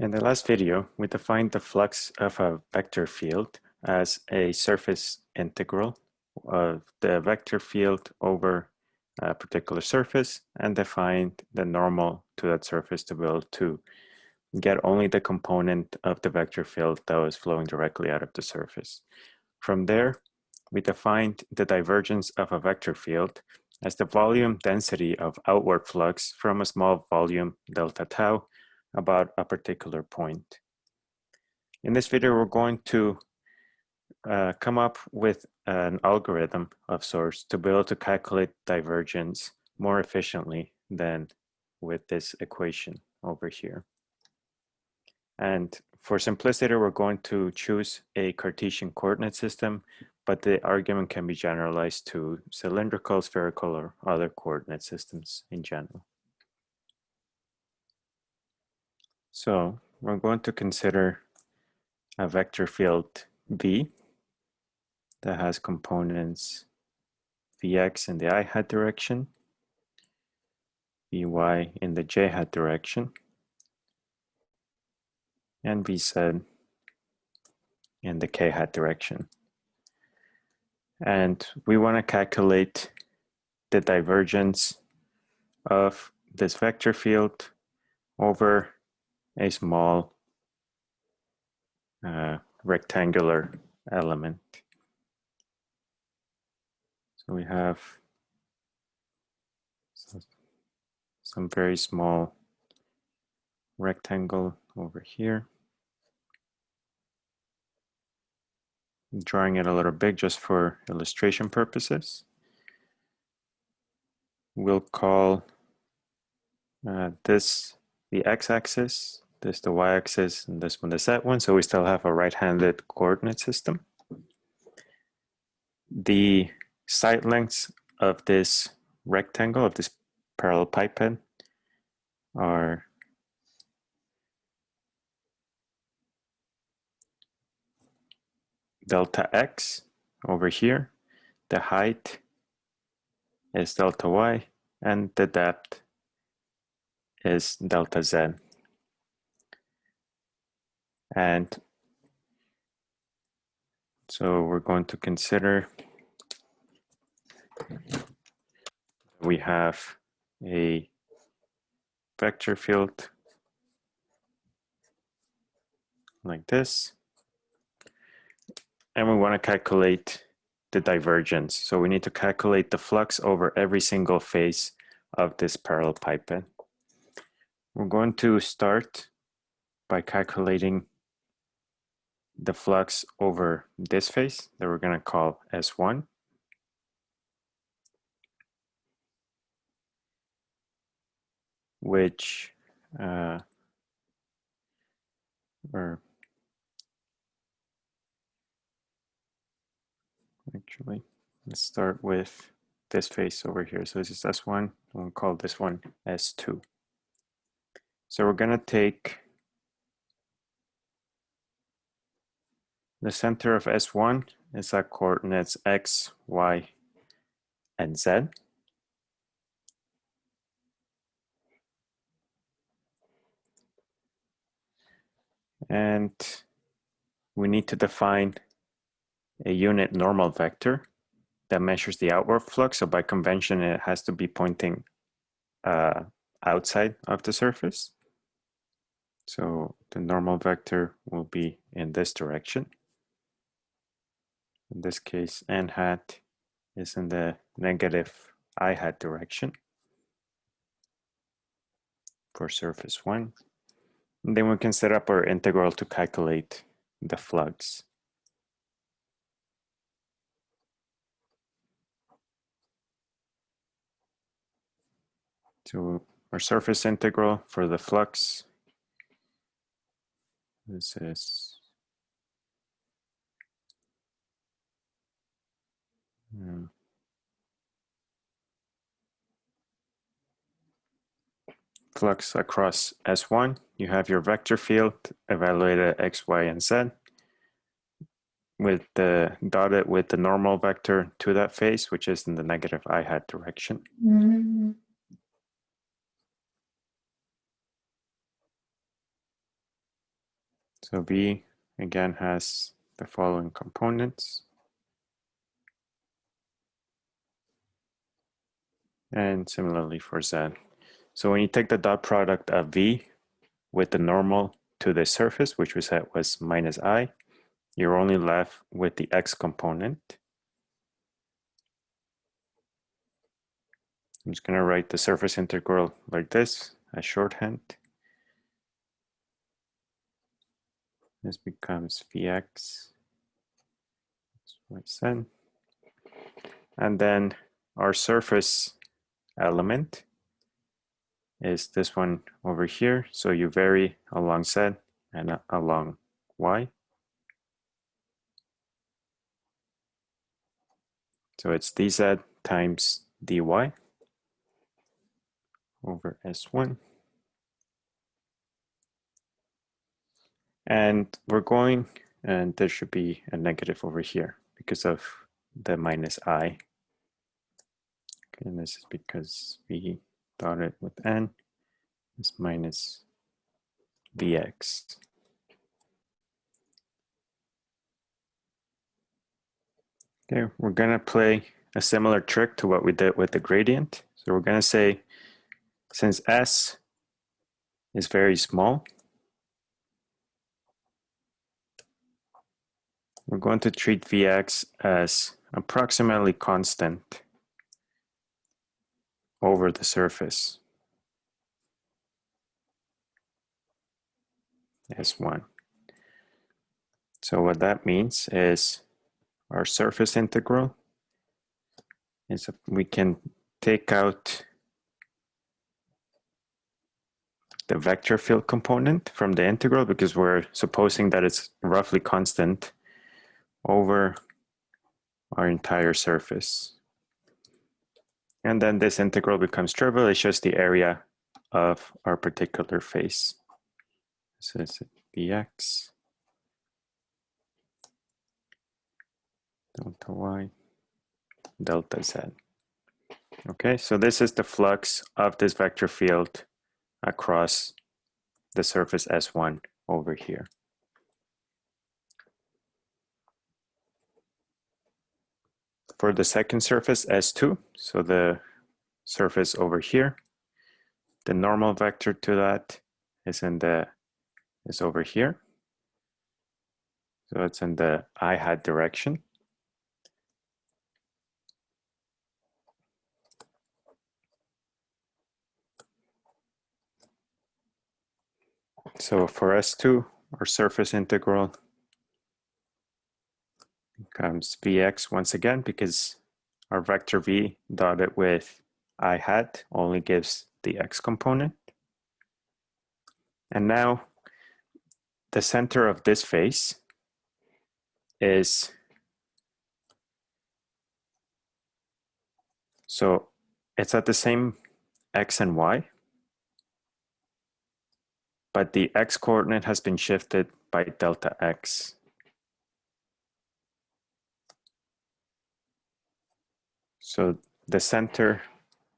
In the last video, we defined the flux of a vector field as a surface integral of the vector field over a particular surface and defined the normal to that surface to be able to get only the component of the vector field that was flowing directly out of the surface. From there, we defined the divergence of a vector field as the volume density of outward flux from a small volume delta tau about a particular point. In this video, we're going to uh, come up with an algorithm of sorts to be able to calculate divergence more efficiently than with this equation over here. And for simplicity, we're going to choose a Cartesian coordinate system, but the argument can be generalized to cylindrical, spherical, or other coordinate systems in general. So we're going to consider a vector field V that has components Vx in the i hat direction, Vy in the j hat direction, and Vz in the k hat direction. And we want to calculate the divergence of this vector field over a small uh, rectangular element. So we have some very small rectangle over here. I'm drawing it a little big just for illustration purposes. We'll call uh, this the x-axis this the y-axis and this one the z one. So we still have a right-handed coordinate system. The side lengths of this rectangle, of this parallelepiped are delta x over here. The height is delta y and the depth is delta z. And so we're going to consider we have a vector field like this. And we want to calculate the divergence. So we need to calculate the flux over every single face of this parallelepiped. We're going to start by calculating the flux over this face that we're going to call S1. which uh, or actually let's start with this face over here so this is S1 we'll call this one S2 so we're gonna take The center of S1 is at coordinates x, y, and z. And we need to define a unit normal vector that measures the outward flux. So by convention, it has to be pointing uh, outside of the surface. So the normal vector will be in this direction. In this case, n hat is in the negative i hat direction for surface one. And then we can set up our integral to calculate the flux. So our surface integral for the flux, this is Hmm. Flux across S1, you have your vector field evaluated x, y, and z with the dotted with the normal vector to that face, which is in the negative i hat direction. Mm -hmm. So V again has the following components. And similarly for Z. So when you take the dot product of V with the normal to the surface, which we said was minus I, you're only left with the X component. I'm just going to write the surface integral like this as shorthand. This becomes Vx And then our surface element is this one over here. So you vary along Z and along Y. So it's dz times dy over S1. And we're going, and there should be a negative over here because of the minus i. And this is because we dot it with n is minus vx. Okay, we're gonna play a similar trick to what we did with the gradient. So we're gonna say, since s is very small, we're going to treat Vx as approximately constant over the surface. S1. So what that means is our surface integral is we can take out the vector field component from the integral because we're supposing that it's roughly constant over our entire surface. And then this integral becomes trivial. It's just the area of our particular face. So it's dx delta y delta z. Okay, so this is the flux of this vector field across the surface S1 over here. For the second surface, S2, so the surface over here, the normal vector to that is in the is over here. So it's in the i hat direction. So for S2, our surface integral becomes Vx once again because our vector V dotted with i hat only gives the x component. And now the center of this face is so it's at the same x and y but the x coordinate has been shifted by delta x. So the center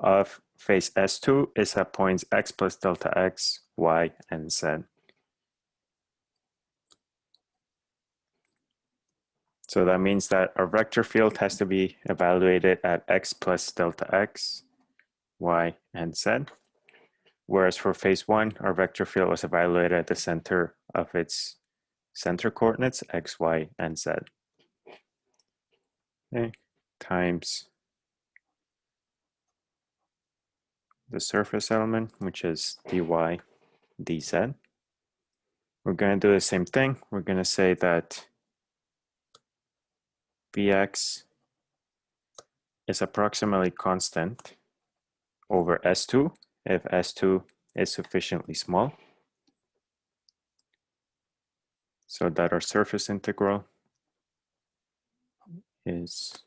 of phase S2 is at points x plus delta x, y, and z. So that means that our vector field has to be evaluated at x plus delta x, y, and z. Whereas for phase one, our vector field was evaluated at the center of its center coordinates, x, y, and z. Okay, times the surface element, which is dy dz. We're going to do the same thing. We're going to say that Vx is approximately constant over S2 if S2 is sufficiently small. So that our surface integral is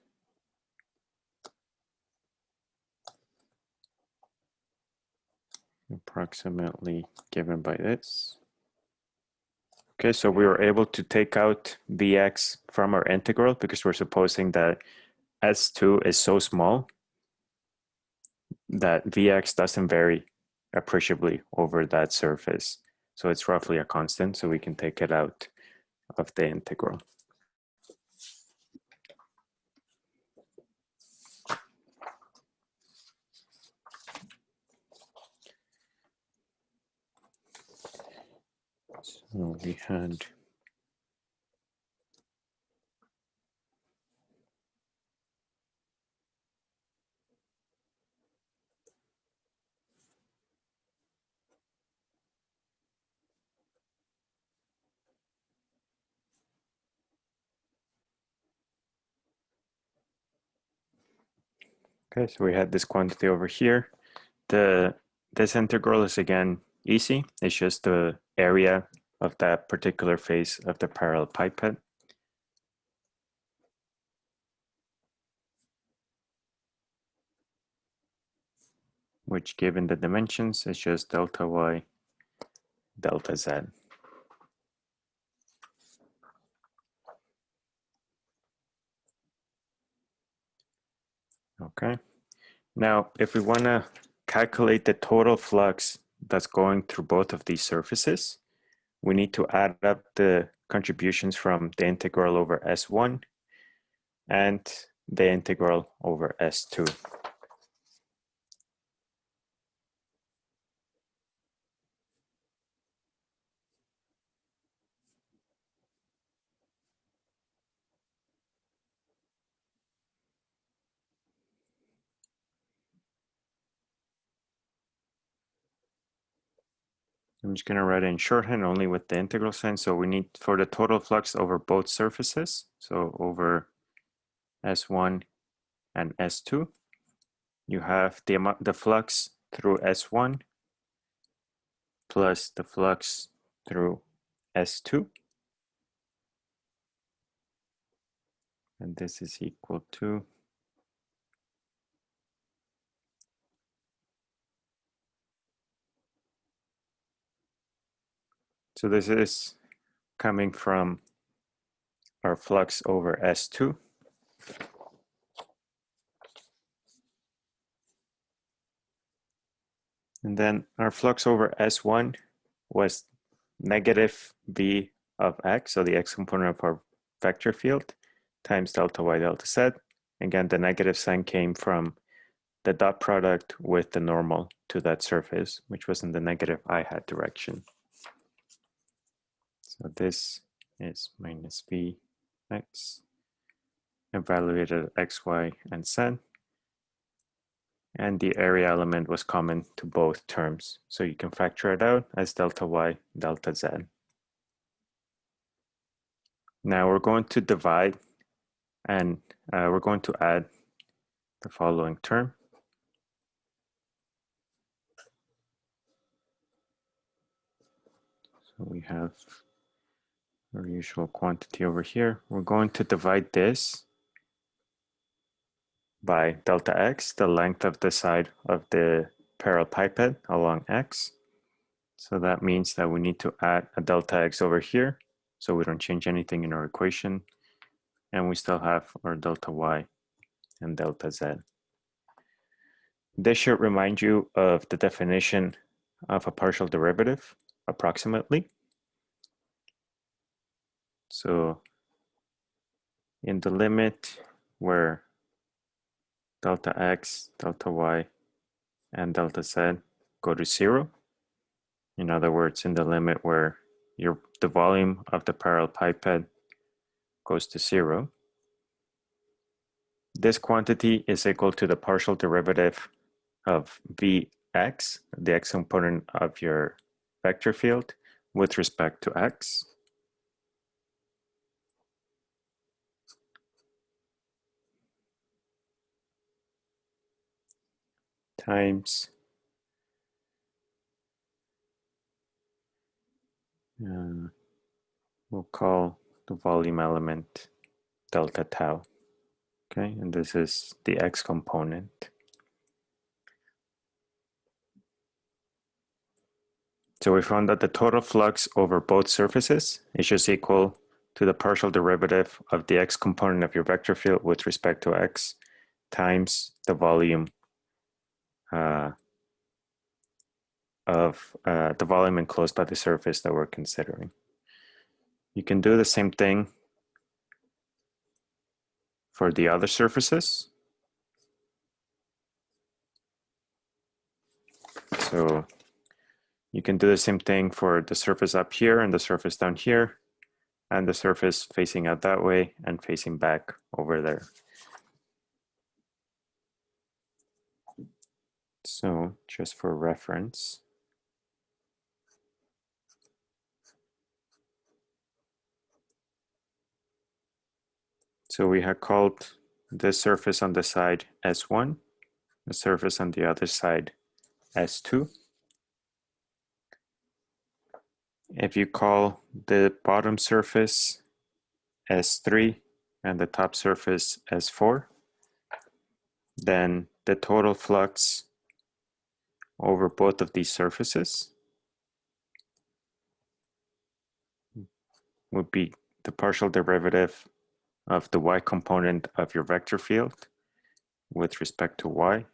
approximately given by this. Okay, so we were able to take out Vx from our integral because we're supposing that S2 is so small that Vx doesn't vary appreciably over that surface. So it's roughly a constant, so we can take it out of the integral. So we had Okay, so we had this quantity over here. The This integral is again easy. It's just the area of that particular face of the parallelepiped. which given the dimensions is just delta y delta z. Okay. Now, if we want to calculate the total flux that's going through both of these surfaces, we need to add up the contributions from the integral over S1 and the integral over S2. I'm just going to write it in shorthand only with the integral sign. So we need for the total flux over both surfaces, so over S1 and S2, you have the amount the flux through S1 plus the flux through S2. And this is equal to So this is coming from our flux over S2. And then our flux over S1 was negative V of X, so the X component of our vector field, times delta Y delta Z. Again, the negative sign came from the dot product with the normal to that surface, which was in the negative I hat direction. So this is minus v x evaluated x, y, and z. And the area element was common to both terms. So you can factor it out as delta y, delta z. Now we're going to divide and uh, we're going to add the following term. So we have our usual quantity over here. We're going to divide this by delta x, the length of the side of the parallelepiped along x. So that means that we need to add a delta x over here so we don't change anything in our equation. And we still have our delta y and delta z. This should remind you of the definition of a partial derivative approximately. So in the limit where delta x, delta y, and delta z go to zero, in other words, in the limit where your the volume of the parallelepiped goes to zero, this quantity is equal to the partial derivative of Vx, the x component of your vector field, with respect to x, times uh, we'll call the volume element delta tau. Okay, and this is the x component. So we found that the total flux over both surfaces is just equal to the partial derivative of the x component of your vector field with respect to x times the volume uh, of uh, the volume enclosed by the surface that we're considering. You can do the same thing for the other surfaces. So you can do the same thing for the surface up here and the surface down here and the surface facing out that way and facing back over there. So just for reference, So we have called the surface on the side S1, the surface on the other side S2. If you call the bottom surface S3 and the top surface S4, then the total flux over both of these surfaces would be the partial derivative of the y component of your vector field with respect to y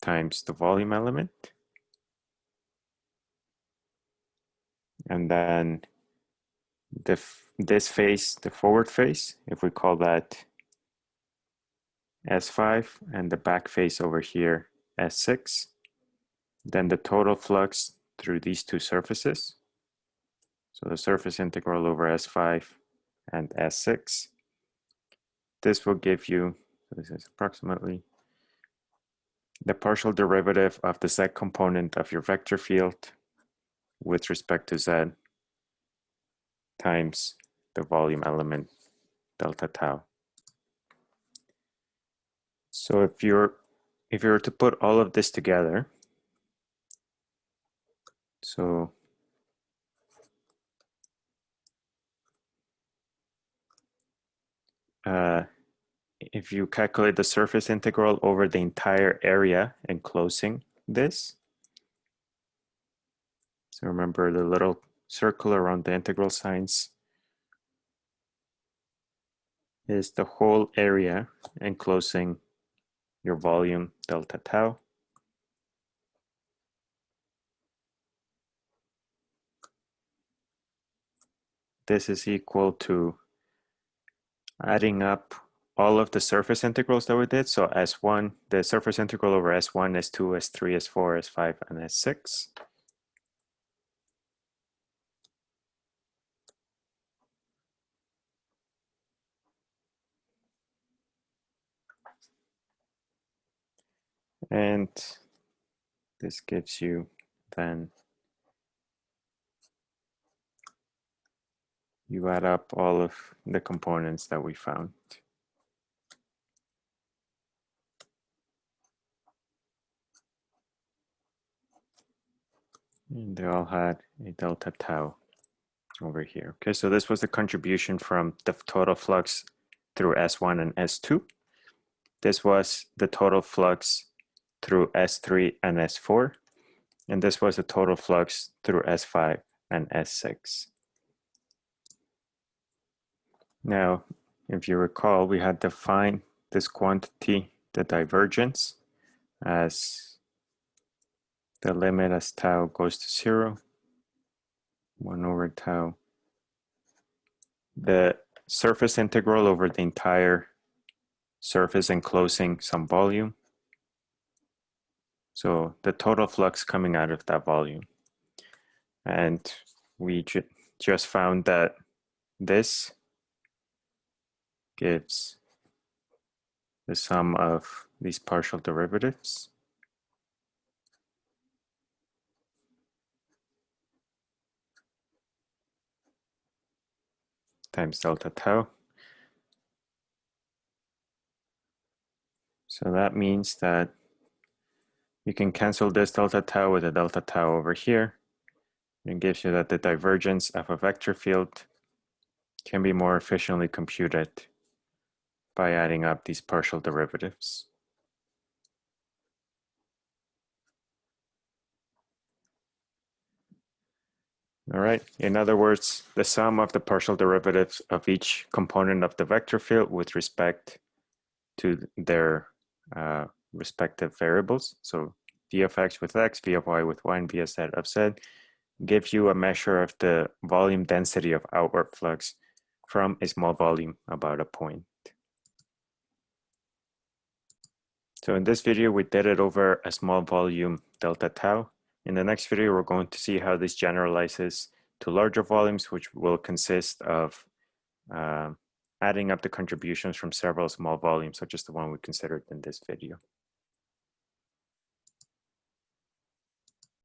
times the volume element. And then the, this face, the forward face, if we call that S5 and the back face over here S6, then the total flux through these two surfaces. So the surface integral over S5 and S6. This will give you, this is approximately, the partial derivative of the z component of your vector field with respect to z times the volume element delta tau. So if you're if you were to put all of this together, so uh, if you calculate the surface integral over the entire area enclosing this, so remember the little circle around the integral signs is the whole area enclosing your volume delta tau. This is equal to adding up all of the surface integrals that we did. So S1, the surface integral over S1, S2, S3, S4, S5, and S6. And this gives you then you add up all of the components that we found. And they all had a delta tau over here. Okay, so this was the contribution from the total flux through S1 and S2. This was the total flux through S3 and S4. And this was the total flux through S5 and S6. Now, if you recall, we had defined this quantity, the divergence, as the limit as tau goes to zero, one over tau. The surface integral over the entire surface enclosing some volume. So the total flux coming out of that volume. And we ju just found that this gives the sum of these partial derivatives. times delta tau. So that means that you can cancel this delta tau with a delta tau over here. It gives you that the divergence of a vector field can be more efficiently computed by adding up these partial derivatives. All right, in other words, the sum of the partial derivatives of each component of the vector field with respect to their uh, respective variables. So v of x with x, v of y with y, and v of z of z give you a measure of the volume density of outward flux from a small volume about a point. So in this video, we did it over a small volume delta tau. In the next video, we're going to see how this generalizes to larger volumes, which will consist of uh, adding up the contributions from several small volumes, such as the one we considered in this video.